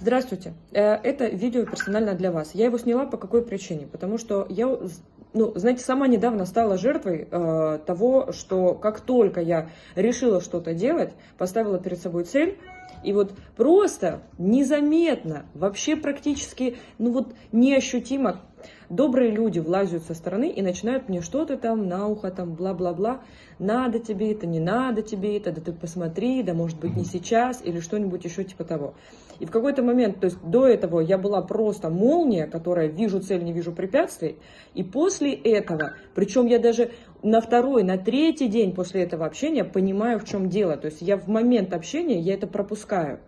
Здравствуйте. Э, это видео персонально для вас. Я его сняла по какой причине? Потому что я, ну, знаете, сама недавно стала жертвой э, того, что как только я решила что-то делать, поставила перед собой цель, и вот просто незаметно, вообще практически, ну вот неощутимо добрые люди влазят со стороны и начинают мне что-то там на ухо, там бла-бла-бла, надо тебе это, не надо тебе это, да ты посмотри, да может быть не сейчас, или что-нибудь еще типа того. И в какой-то момент, то есть до этого я была просто молния, которая вижу цель, не вижу препятствий, и после этого, причем я даже на второй, на третий день после этого общения понимаю, в чем дело. То есть я в момент общения, я это пропускаю.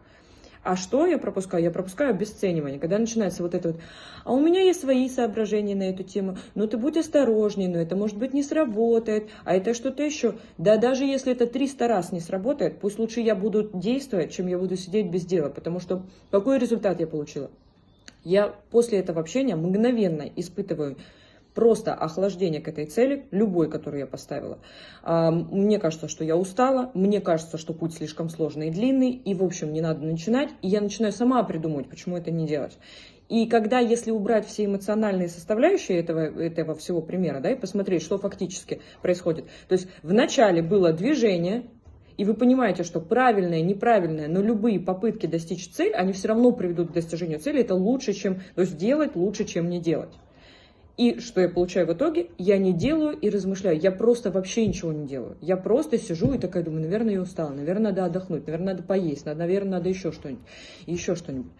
А что я пропускаю? Я пропускаю обесценивание. Когда начинается вот это вот, а у меня есть свои соображения на эту тему, ну ты будь осторожней, но это может быть не сработает, а это что-то еще. Да даже если это 300 раз не сработает, пусть лучше я буду действовать, чем я буду сидеть без дела, потому что какой результат я получила? Я после этого общения мгновенно испытываю просто охлаждение к этой цели, любой, которую я поставила. А, мне кажется, что я устала, мне кажется, что путь слишком сложный и длинный, и, в общем, не надо начинать, и я начинаю сама придумывать, почему это не делать. И когда, если убрать все эмоциональные составляющие этого, этого всего примера, да, и посмотреть, что фактически происходит. То есть вначале было движение, и вы понимаете, что правильное, неправильное, но любые попытки достичь цели, они все равно приведут к достижению цели, это лучше, чем, то есть делать лучше, чем не делать. И что я получаю в итоге? Я не делаю и размышляю. Я просто вообще ничего не делаю. Я просто сижу и такая думаю, наверное, я устала, наверное, надо отдохнуть, наверное, надо поесть, наверное, надо еще что-нибудь, еще что-нибудь.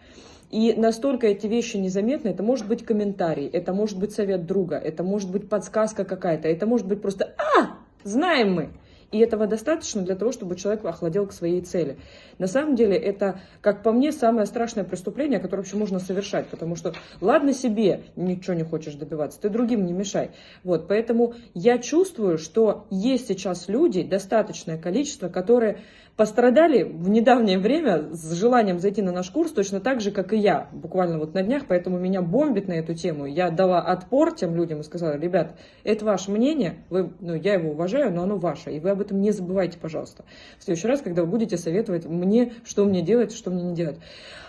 И настолько эти вещи незаметны, это может быть комментарий, это может быть совет друга, это может быть подсказка какая-то, это может быть просто «А, знаем мы!» И этого достаточно для того, чтобы человек охладел к своей цели. На самом деле это, как по мне, самое страшное преступление, которое вообще можно совершать. Потому что ладно себе ничего не хочешь добиваться, ты другим не мешай. Вот, поэтому я чувствую, что есть сейчас люди, достаточное количество, которые пострадали в недавнее время с желанием зайти на наш курс точно так же, как и я, буквально вот на днях, поэтому меня бомбит на эту тему. Я дала отпор тем людям и сказала, ребят, это ваше мнение, вы, ну, я его уважаю, но оно ваше, и вы об об этом не забывайте, пожалуйста. В следующий раз, когда вы будете советовать мне, что мне делать, что мне не делать.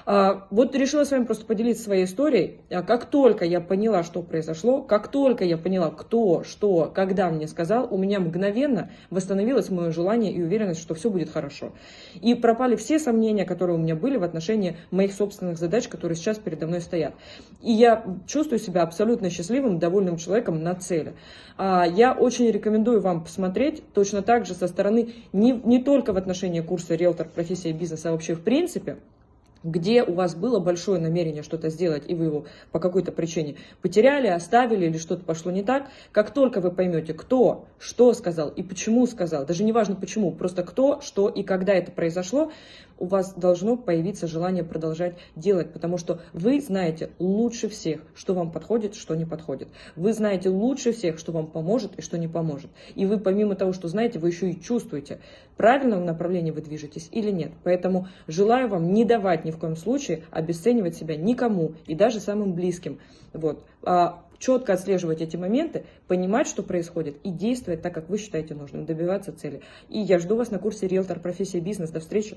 А, вот решила с вами просто поделиться своей историей. А как только я поняла, что произошло, как только я поняла, кто, что, когда мне сказал, у меня мгновенно восстановилось мое желание и уверенность, что все будет хорошо. И пропали все сомнения, которые у меня были в отношении моих собственных задач, которые сейчас передо мной стоят. И я чувствую себя абсолютно счастливым, довольным человеком на цели. А, я очень рекомендую вам посмотреть точно так же со стороны не, не только в отношении курса «Риэлтор. Профессия и бизнес», а вообще в принципе – где у вас было большое намерение что-то сделать, и вы его по какой-то причине потеряли, оставили или что-то пошло не так, как только вы поймете, кто, что сказал и почему сказал, даже не важно почему, просто кто, что и когда это произошло, у вас должно появиться желание продолжать делать, потому что вы знаете лучше всех, что вам подходит, что не подходит. Вы знаете лучше всех, что вам поможет и что не поможет. И вы помимо того, что знаете, вы еще и чувствуете, правильном направлении вы движетесь или нет. Поэтому желаю вам не давать в коем случае обесценивать себя никому и даже самым близким. Вот. А четко отслеживать эти моменты, понимать, что происходит, и действовать так, как вы считаете нужным, добиваться цели. И я жду вас на курсе «Риэлтор. Профессия. Бизнес». До встречи!